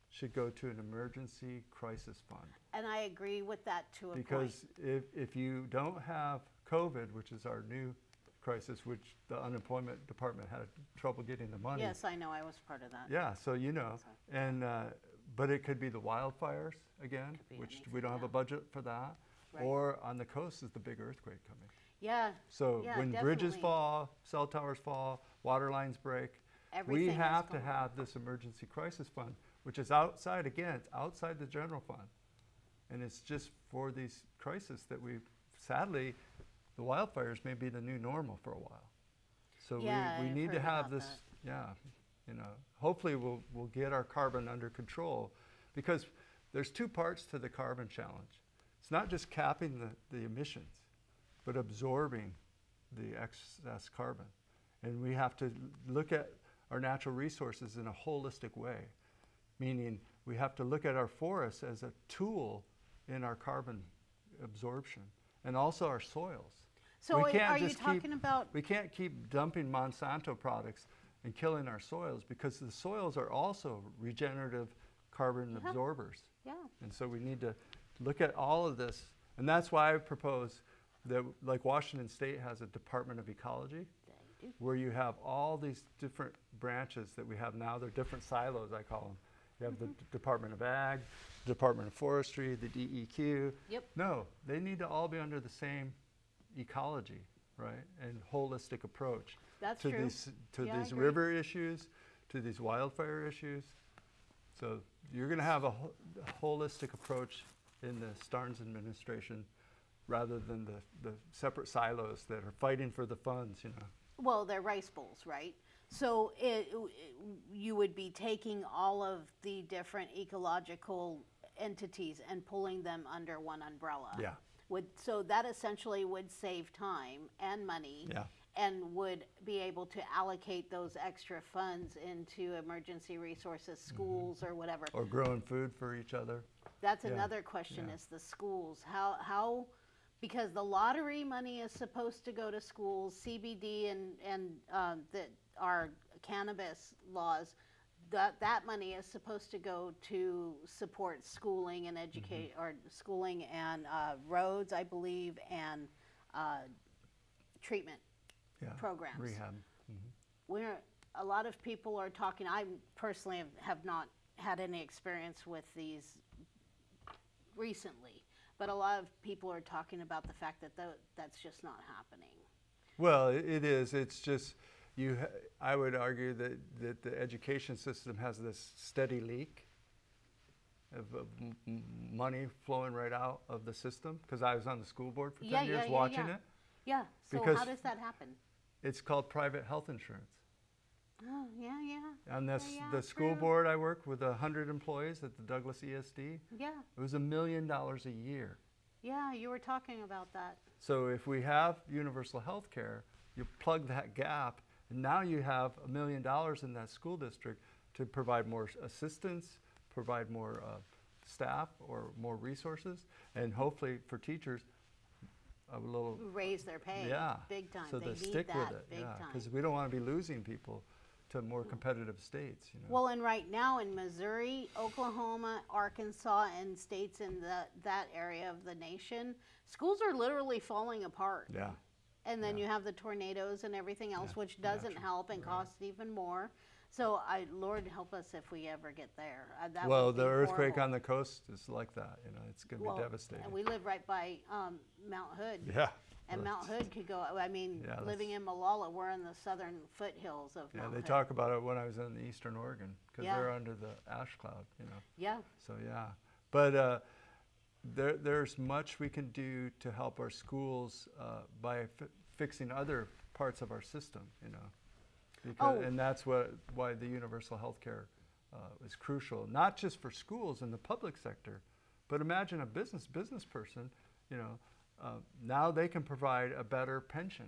should go to an emergency crisis fund. and I agree with that to a point. Because if, if you don't have COVID, which is our new crisis, which the unemployment department had trouble getting the money. Yes, I know. I was part of that. Yeah, so you know, So- and, uh, but it could be the wildfires again, which we don't have a budget for that. Right. Or on the coast is the big earthquake coming. Yeah. So Yeah, when bridges fall, cell towers fall, water lines break, Everything is have to have this emergency crisis fund, which is outside, again, it's outside the general fund. And it's just for these crises that we, sadly, the wildfires may be the new normal for a while. So Yeah, we, we need to have this, yeah, you know, hopefully we'll, we'll get our carbon under control. Because there's two parts to the carbon challenge. It's not just capping the, the emissions, but absorbing the excess carbon. And we have to look at our natural resources in a holistic way, meaning we have to look at our forests as a tool in our carbon absorption and also our soils. So We can't are you just keep- talking about? We can't keep dumping Monsanto products and killing our soils because the soils are also regenerative carbon Yeah. absorbers. Yeah. And so we need to look at all of this. And that's why I propose that, like Washington State has a Department of Ecology. Where you have all these different branches that we have now. They're different silos, I call them. You have the mm-hmm. D- Department of Ag, Department of Forestry, the DEQ. Yep. No, they need to all be under the same ecology, right? And holistic approach That's to true. these to Yeah, these river issues, to these wildfire issues. So you're going to have a, ho- a holistic approach in the Starnes administration, rather than the, the separate silos that are fighting for the funds. You know. Well, they're rice bowls, right? So it, you would be taking all of the different ecological entities and pulling them under one umbrella. Yeah. Would, so that essentially would save time and money. Yeah. And would be able to allocate those extra funds into emergency resources, mm-hmm. schools or whatever. Or growing food for each other. That's Yeah, another question yeah. is the schools. How, how, because the lottery money is supposed to go to schools, CBD and, and, um, that our cannabis laws, that, that money is supposed to go to support schooling and educate, Mm-hmm. or schooling and, uh, roads, I believe, and, uh, treatment Yeah. programs Rehab. where a lot of people are talking i personally have, have not had any experience with these recently but a lot of people are talking about the fact that tho- that's just not happening Well, it is. It's just you. I would argue that, that the education system has this steady leak of, of money flowing right out of the system. Because I was on the school board for ten Yeah, years yeah, yeah, watching yeah. it. yeah so Because- how does that happen It's called private health insurance. Oh yeah yeah And this, yeah, the school true. board I work with hundred employees at the Douglas ESD. yeah It was a million dollars a year. yeah you were talking about that So if we have universal health care, you plug that gap, and now you have a million dollars in that school district to provide more assistance, provide more uh, staff or more resources, and hopefully for teachers, a little, raise their pay yeah. big time So they they need stick with it, big yeah. time Because we don't want to be losing people to more competitive states, you know. Well, and right now in Missouri, Oklahoma, Arkansas, and states in the, that area of the nation, schools are literally falling apart. yeah. And then yeah. you have the tornadoes and everything else, Yeah, which doesn't natural, help and right. costs even more. So I, Lord help us if we ever get there. Uh, that Well, the earthquake horrible. on the coast is like that, you know, it's going to Well, be devastating. And we live right by um, Mount Hood. yeah. And Mount Hood could go, I mean, Yeah, living in Molalla, we're in the southern foothills of Yeah, Mount they Hood. talk about it when I was in the eastern Oregon because Yeah. they're under the ash cloud, you know. Yeah, So yeah, but uh, there there's much we can do to help our schools uh, by fi- fixing other parts of our system, you know. Because, Oh. And that's what why the universal health care uh, is crucial, not just for schools in the public sector, but imagine a business business person, you know, uh, now they can provide a better pension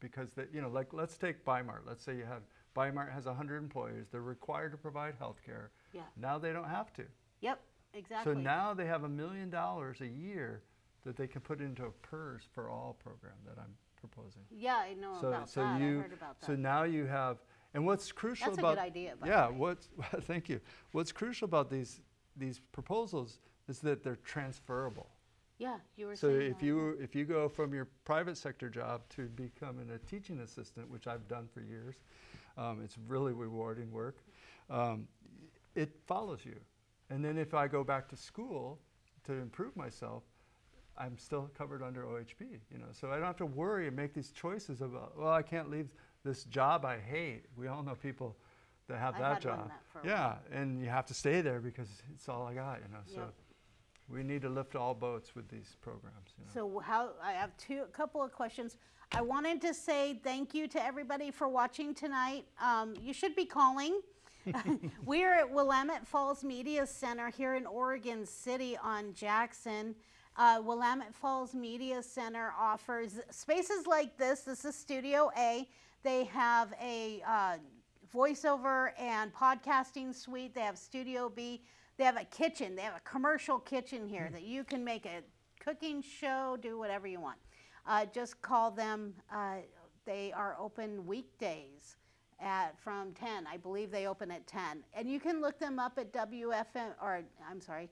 because they, you know, like let's take Bimart. Let's say you have Bimart has 100 employees. They're required to provide health care. yeah, Now they don't have to. yep, exactly. So now they have a million dollars a year that they can put into a PERS for all program that I'm proposing. Yeah, I know so about so that. you I heard about that. so now you have and what's crucial That's a about good idea, by the yeah what's thank you what's crucial about these these proposals is that they're transferable. Yeah, you were So saying if that. you if you go from your private sector job to becoming a teaching assistant, which I've done for years, um, it's really rewarding work. Um, it follows you, and then if I go back to school to improve myself, I'm still covered under OHP. You know, so I don't have to worry and make these choices about. Well, I can't leave this job I hate. We all know people that have I that job. that yeah, and you have to stay there because it's all I got. You know, so. We need to lift all boats with these programs. You know? So how, I have two, a couple of questions. I wanted to say thank you to everybody for watching tonight. Um, you should be calling. We're at Willamette Falls Media Center here in Oregon City on Jackson. Uh, Willamette Falls Media Center offers spaces like this. This is Studio A. They have a uh, voiceover and podcasting suite. They have Studio B. They have a kitchen. They have a commercial kitchen here that you can make a cooking show, do whatever you want. Uh, just call them. Uh, they are open weekdays at from 10. I believe they open at 10. And you can look them up at WFM or I'm sorry,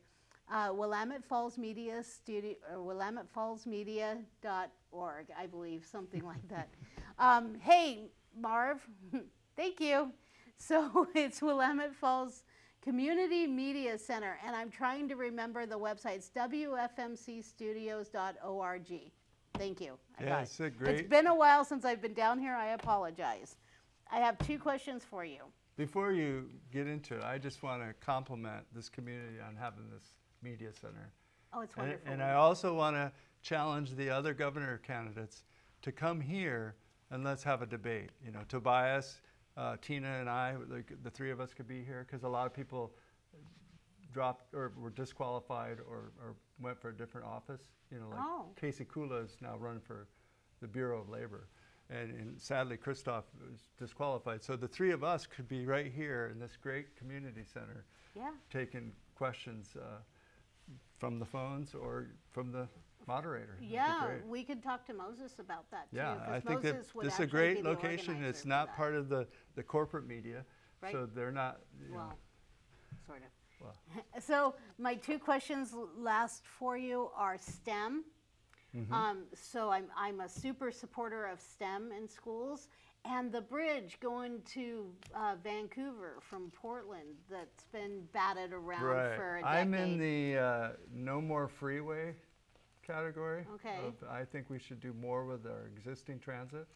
uh, Willamette Falls Media Studio or Willamette Falls Media.org, I believe, something like that. Um, hey, Marv, thank you. So it's Willamette Falls Community Media Center, and I'm trying to remember the website. It's WFMCstudios.org. Thank you. I Yeah, it's a It's great- been a while since I've been down here. I apologize. I have two questions for you. Before you get into it, I just want to compliment this community on having this media center. Oh, it's And, wonderful. and I also want to challenge the other governor candidates to come here and let's have a debate. You know, Tobias uh, Tina and I, the, the three of us could be here because a lot of people dropped or were disqualified or, or went for a different office. You know, like Oh. Casey Kulla is now running for the Bureau of Labor. And, and sadly, Kristof was disqualified. So the three of us could be right here in this great community center Yeah. taking questions uh, from the phones or from the moderator. Yeah, we could talk to Moses about that too. Yeah, I think that Moses would this is a great location. It's not part of the, the corporate media. Right. So they're not, you know, Well, sort of. well, So my two questions last for you are STEM. Mm-hmm. Um, so I'm, I'm a super supporter of STEM in schools. And the bridge going to uh, Vancouver from Portland that's been batted around right. for a decade. I'm in the uh, no more freeway category. Okay. of- I think we should do more with our existing transit.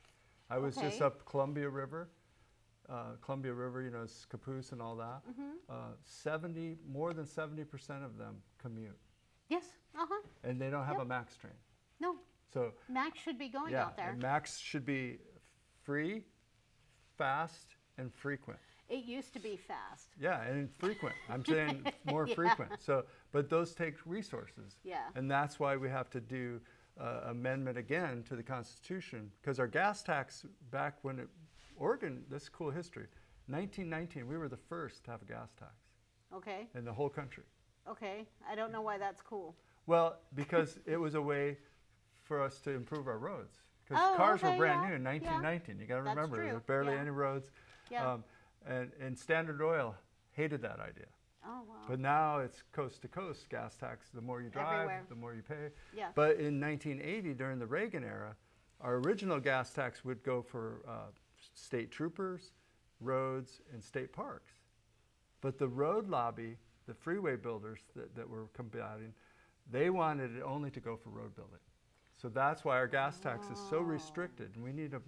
I was just up Columbia River. Uh, Columbia River, you know, is Caboose and all that. Mm-hmm. Uh, 70, more than 70% of them commute, yes, uh-huh. and they don't have Yep. a MAX train. No, So Max should be going yeah, out there. MAX should be free, fast, and frequent. It used to be fast. Yeah, and frequent. I'm saying more Yeah. frequent. So, but those take resources. Yeah. And that's why we have to do uh, amendment again to the Constitution because our gas tax back when it, Oregon, this is cool history. 1919, we were the first to have a gas tax Okay, in the whole country. okay. I don't know why that's cool. Well, because it was a way for us to improve our roads. Because Oh, cars okay, were brand yeah, new in yeah. 1919. You got to remember, there were barely yeah. any roads. Yeah. Um, and, and Standard Oil hated that idea. Oh, wow. But now it's coast to coast gas tax. The more you drive, Everywhere. the more you pay. Yeah. But in 1980, during the Reagan era, our original gas tax would go for uh, state troopers, roads, and state parks. But the road lobby, the freeway builders that, that were combating, they wanted it only to go for road building. So that's why our gas tax is so restricted, and we need to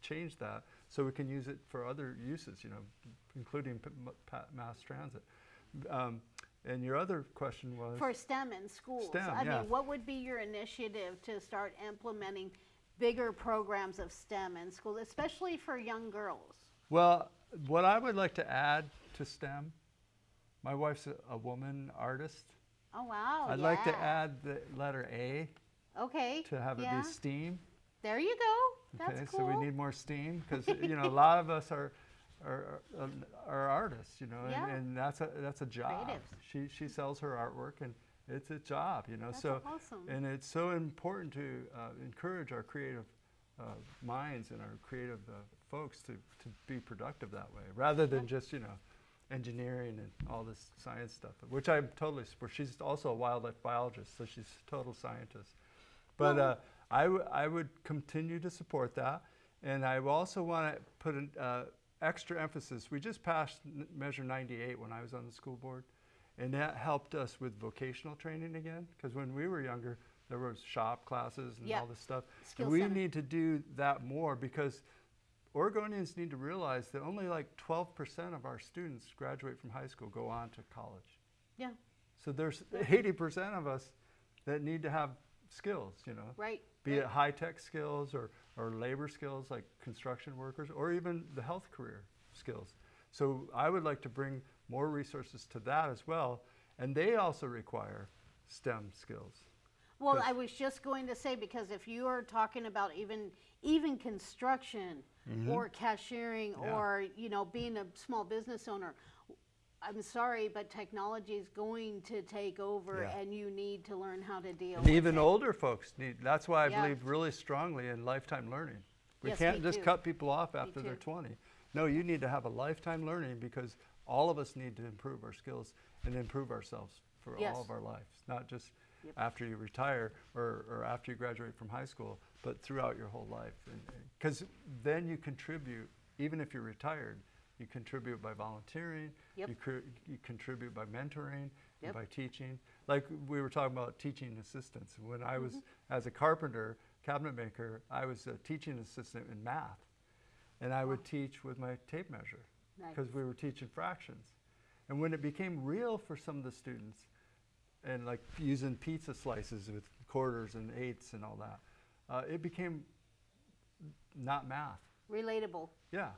change that so we can use it for other uses, you know, including p- m- mass transit. Um, and your other question was For STEM in schools. STEM, I yeah. mean, what would be your initiative to start implementing bigger programs of STEM in schools, especially for young girls? Well, what I would like to add to STEM, my wife's a, a woman artist. Oh, wow. I'd like to add the letter A Okay. to have it yeah. be STEAM. There you go. That's okay, cool. so we need more STEAM because you know a lot of us are are, are, are artists, you know, Yeah. and, and that's a that's a job. Creatives. She she sells her artwork and it's a job, you know. That's so awesome. and it's so important to uh, encourage our creative uh, minds and our creative uh, folks to to be productive that way, rather than just you know engineering and all this science stuff, which I'm totally support. She's also a wildlife biologist, so she's a total scientist. But Well- uh, I, I would continue to support that. And I also want to put an uh, extra emphasis. We just passed Measure 98 when I was on the school board, and that helped us with vocational training again. Because when we were younger, there was shop classes and Yep. all this stuff. Skill and we center. need to do that more because Oregonians need to realize that only like 12% of our students graduate from high school, go on to college. yeah. So there's 80% of us that need to have skills, you know Right. be right. it high tech skills or, or labor skills like construction workers or even the health career skills. So I would like to bring more resources to that as well. And they also require STEM skills. Well, I was just going to say because if you are talking about even even construction mm-hmm. or cashiering. Yeah. or you know being a small business owner, I'm sorry, but technology is going to take over, Yeah. and you need to learn how to deal. And with even it. older folks need, that's why I Yeah. believe really strongly in lifetime learning. We Yes, can't just too. cut people off after they're 20. No, you need to have a lifetime learning because all of us need to improve our skills and improve ourselves for Yes. all of our lives, not just Yep. after you retire or, or after you graduate from high school, but throughout your whole life. Because then you contribute, even if you're retired, you contribute by volunteering, Yep. you, you contribute by mentoring, Yep. and by teaching. Like we were talking about teaching assistants. When I was, Mm-hmm. as a carpenter, cabinet maker, I was a teaching assistant in math. And I would teach with my tape measure Nice. because we were teaching fractions. And when it became real for some of the students, and like using pizza slices with quarters and eighths and all that, uh, it became not math. relatable. Yeah.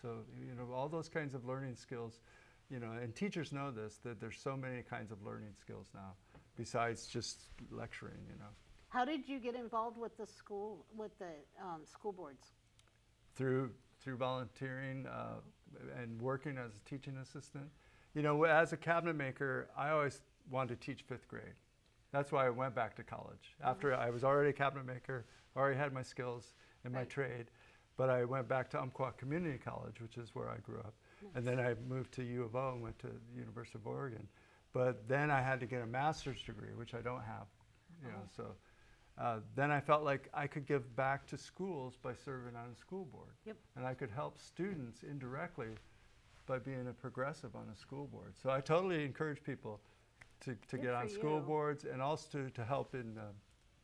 So, you know, all those kinds of learning skills, you know, and teachers know this, that there's so many kinds of learning skills now besides just lecturing, you know. How did you get involved with the school, with the um, school boards? through through volunteering uh, and working as a teaching assistant. You know, as a cabinet maker, I always wanted to teach fifth grade. That's why I went back to college. After I was already a cabinet maker, already had my skills in my Right. trade, but I went back to Umpqua Community College, which is where I grew up. And then I moved to U of O and went to the University of Oregon. But then I had to get a master's degree, which I don't have. You know, so uh, then I felt like I could give back to schools by serving on a school board. Yep. And I could help students indirectly by being a progressive on a school board. So I totally encourage people to, to Good get on school you. boards and also to, to help in uh,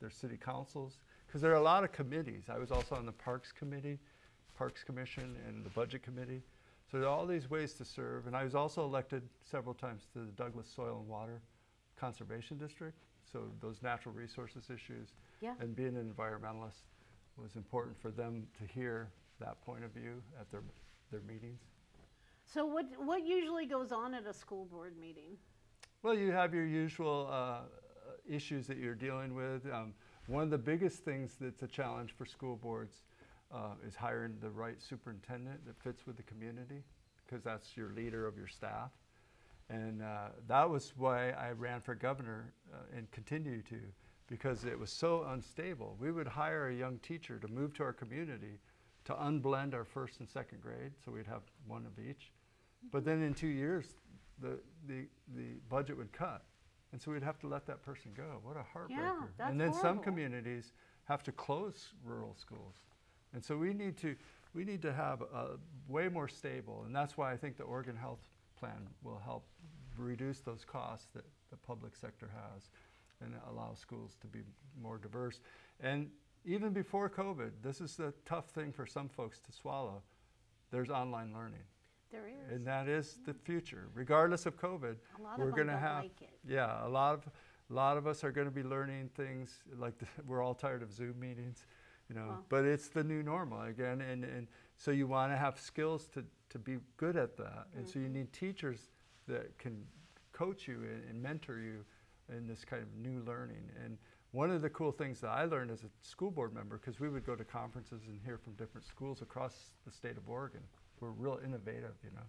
their city councils. Because there are a lot of committees. I was also on the Parks Committee, Parks Commission, and the Budget Committee. So there are all these ways to serve. And I was also elected several times to the Douglas Soil and Water Conservation District. So those natural resources issues Yeah. and being an environmentalist was important for them to hear that point of view at their, their meetings. So what, what usually goes on at a school board meeting? Well, you have your usual uh, issues that you're dealing with. Um, one of the biggest things that's a challenge for school boards uh, is hiring the right superintendent that fits with the community, because that's your leader of your staff. And uh, that was why I ran for governor uh, and continue to, because it was so unstable. We would hire a young teacher to move to our community to unblend our first and second grade, so we'd have one of each. But then in two years, the, the, the budget would cut. And so we'd have to let that person go. What a heartbreaker. that's and then some communities have to close rural schools. And so we need to, we need to have a way more stable, and that's why I think the Oregon Health Plan will help reduce those costs that the public sector has and allow schools to be more diverse. And even before COVID, this is the tough thing for some folks to swallow. There's online learning. There is. And that is the future. Regardless of COVID, A lot we're going to have like it. yeah, a lot of a lot of us are going to be learning things like the, we're all tired of Zoom meetings, you know. Well. But it's the new normal again, and, and so you want to have skills to, to be good at that, and so you Mm-hmm. need teachers that can coach you and, and mentor you in this kind of new learning. And one of the cool things that I learned as a school board member, because we would go to conferences and hear from different schools across the state of Oregon, we're real innovative, you know.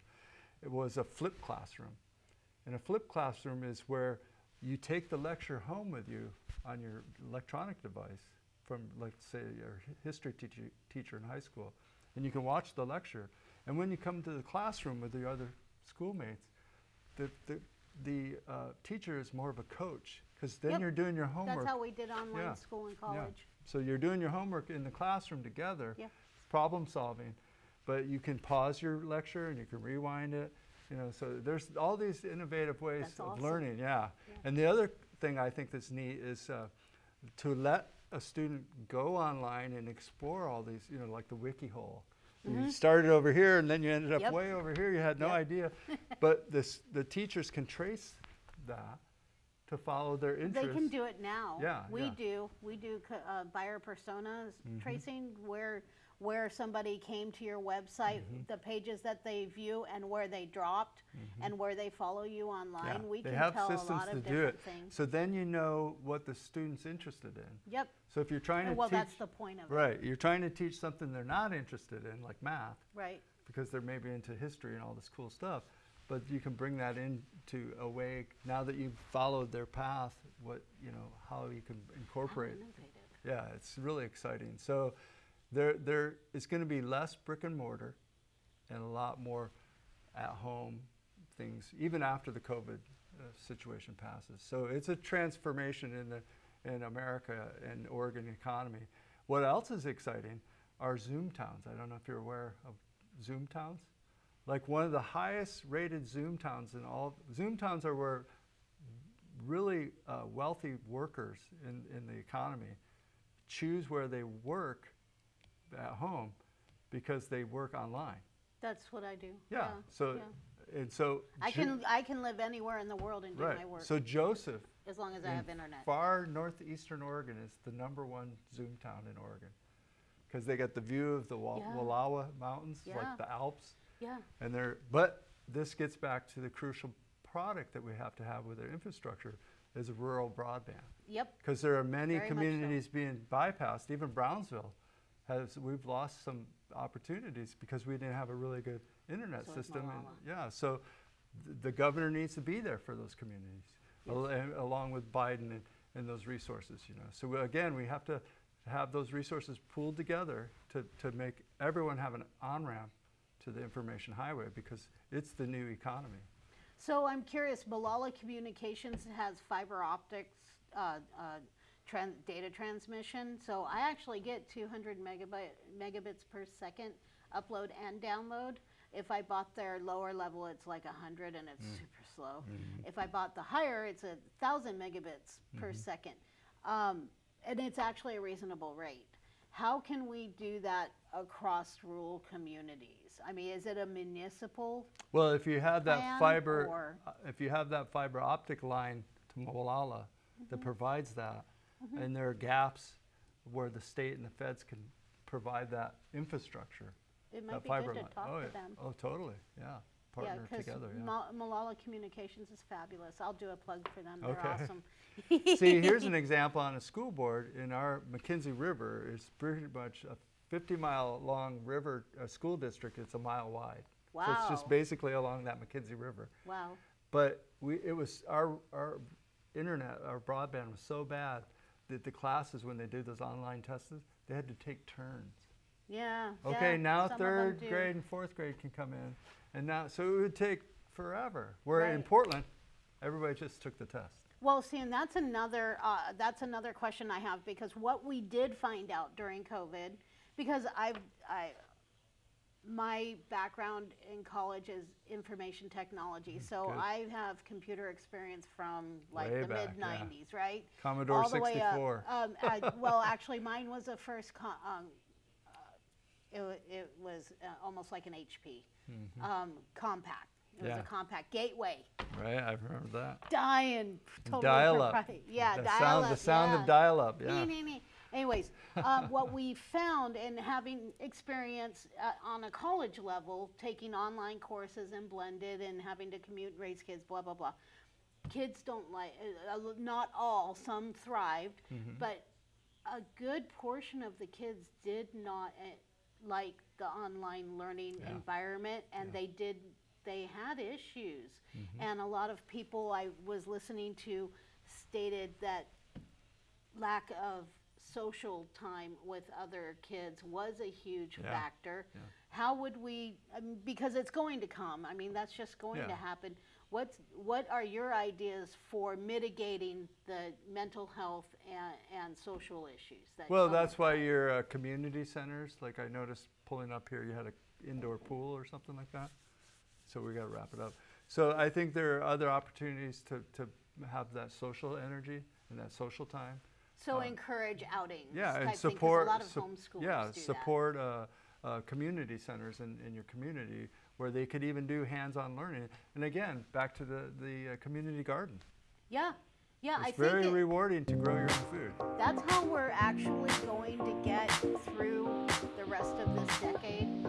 It was a flipped classroom. And a flipped classroom is where you take the lecture home with you on your electronic device from, let's say, your history teacher, teacher in high school, and you can watch the lecture. And when you come to the classroom with the other schoolmates, the, the, the uh, teacher is more of a coach, because then Yep. you're doing your homework. That's how we did online Yeah. school and Yeah. So you're doing your homework in the classroom together, Yeah. problem solving, but you can pause your lecture and you can rewind it. You know, so there's all these innovative ways That's of awesome. learning. Yeah. Yeah. And the other thing I think that's neat is uh, to let a student go online and explore all these. You know, like the wiki hole. You started over here and then you ended up Mm-hmm. Yep. way over here. You had no Yep. idea, but this the teachers can trace that to follow their interests. They can do it now. Yeah, We yeah. Mm-hmm. do. We do uh, buyer personas tracing where where somebody came to your website, Mm-hmm. the pages that they view, and where they dropped, and where they follow you online. We they can have tell systems a lot of do different it. things. So then you know what the student's interested in. Yep. So if you're trying to well, teach, that's the point of it. right, you're trying to teach something they're not interested in, like math, Right. because they're maybe into history and all this cool stuff. But you can bring that into a way now that you've followed their path. What you know, how you can incorporate. Yeah, it's really exciting. So there there is going to be less brick and mortar, and a lot more at home things, even after the COVID uh, situation passes. So it's a transformation in the in America and Oregon economy. What else is exciting are Zoom towns. I don't know if you're aware of Zoom towns. Like one of the highest rated Zoom towns in all Zoom towns are where really uh, wealthy workers in, in the economy choose where they work at home because they work online. That's what I do. Yeah. so yeah. and so I can I can live anywhere in the world and do right. my work So Joseph as long as I have internet. far northeastern Oregon is the number one Zoom town in Oregon. because they get the view of the Wa- Yeah. Mountains, Yeah. like the Alps. Yeah. And they're, but this gets back to the crucial product that we have to have with our infrastructure is rural broadband. Yep. Because there are many Very much so. communities being bypassed, even Brownsville has, we've lost some opportunities because we didn't have a really good internet So system. and- Yeah, so th- the governor needs to be there for those communities, al- and along with Biden and, and those resources, you know. So we- again, we have to have those resources pooled together to, to make everyone have an on-ramp to the information highway because it's the new economy. So I'm curious, Molalla Communications has fiber optics uh, uh, tran- data transmission. So I actually get 200 megabyte, megabits per second upload and download. If I bought their lower level, it's like 100 and it's super slow. If I bought the higher, it's a 1,000 megabits per second. Um, and it's actually a reasonable rate. How can we do that across rural communities? I mean, is it a municipal Well, if you have that fiber, or- uh, if you have that fiber optic line to Molalla Mm-hmm. that provides that, and there are gaps where the state and the feds can provide that infrastructure, It might be fiber good to talk oh, to yeah. them. Oh, totally, yeah. Yeah, Partner because together, yeah. Molalla Communications is fabulous. I'll do a plug for them. They're awesome. See, here's an example on a school board in our McKenzie River. It's pretty much a 50 mile long river, uh, school district. It's a mile wide. Wow. So it's just basically along that McKenzie River. Wow. But we, it was our, our internet, our broadband was so bad that the classes, when they did those online tests, they had to take turns. Yeah. Okay, yeah, now some of them third grade and fourth grade can come in, and now so it would take forever. Where in Portland, everybody just took the test. Well, see, and that's another uh, that's another question I have because what we did find out during COVID, because I've I my background in college is information technology, so Mm, Good. I have computer experience from like Way the back, mid yeah. '90s, right? Commodore all the way up. 64. Um, I, well, actually, mine was a first. Co- um, uh, it, it was uh, almost like an HP, um, Compaq. It was Mm-hmm. A Compaq gateway. Right, I remember that. Dying. Totally dial up. Yeah, the dial sound, up. The sound yeah. of dial up, yeah. Nee, nee, nee. Anyways, um, what we found in having experience uh, on a college level, taking online courses and blended and having to commute, raise kids, blah, blah, blah. Kids don't like, uh, uh, not all, some thrived, Mm-hmm. but a good portion of the kids did not uh, like the online learning Yeah. environment and they did they had issues Mm-hmm. and a lot of people i was listening to stated that lack of social time with other kids was a huge Yeah. factor Yeah. how would we um, because it's going to come i mean that's just going to happen what's what are your ideas for mitigating the mental health and, and social issues that Well, that's why your uh, community centers, like I noticed pulling up here, you had an indoor pool or something like that. So we got to wrap it up. So I think there are other opportunities to, to have that social energy and that social time. So uh, encourage outings. Yeah, and support. Thing, a lot of su homeschoolers yeah, support uh, uh, community centers in, in your community where they could even do hands-on learning. And again, back to the the uh, community garden. Yeah, yeah, it's I very think it, rewarding to grow your own food. That's how we're actually going to get through the rest of this decade.